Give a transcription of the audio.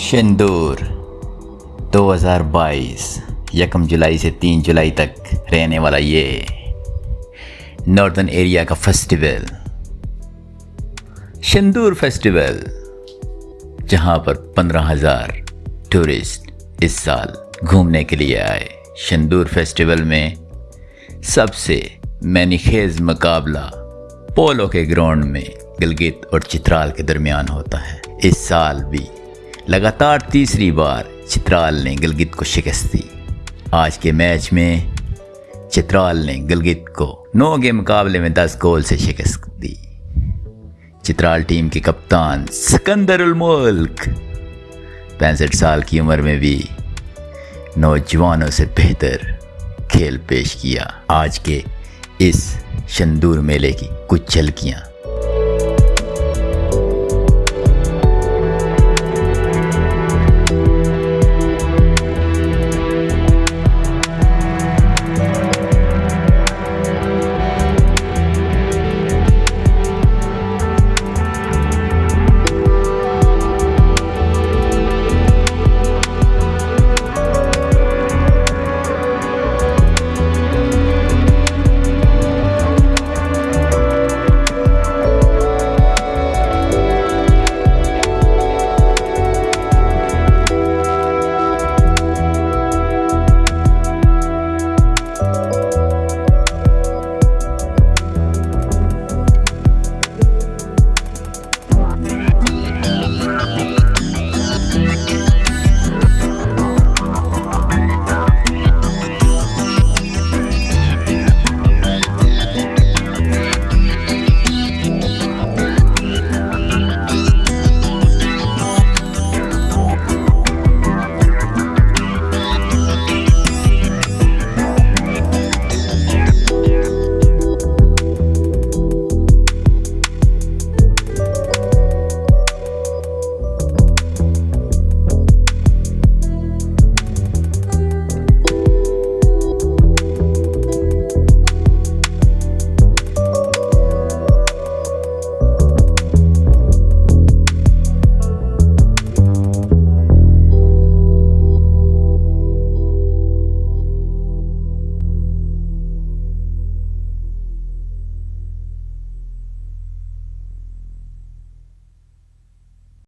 شندور، دو ہزار بائیس، یکم جولائی سے تین جولائی تک رہنے والا یہ ناردن ایریا کا فیسٹیول۔ شندور فیسٹیول، جہاں پر پندرہ ہزار ٹورسٹ اس سال گھومنے کے لیے آئے۔ شندور فیسٹیول میں سب سے مینی خیز مقابلہ پولو کے گراؤنڈ میں گلگت اور چترال کے درمیان ہوتا ہے۔ اس سال بھی لگاتار تیسری بار چترال نے گلگت کو شکست دی۔ آج کے میچ میں چترال نے گلگت کو نو کے مقابلے میں دس گول سے شکست دی۔ چترال ٹیم کے کپتان سکندر الملک، پینسٹھ سال کی عمر میں بھی نوجوانوں سے بہتر کھیل پیش کیا۔ آج کے اس شندور میلے کی کچھ جھلکیاں۔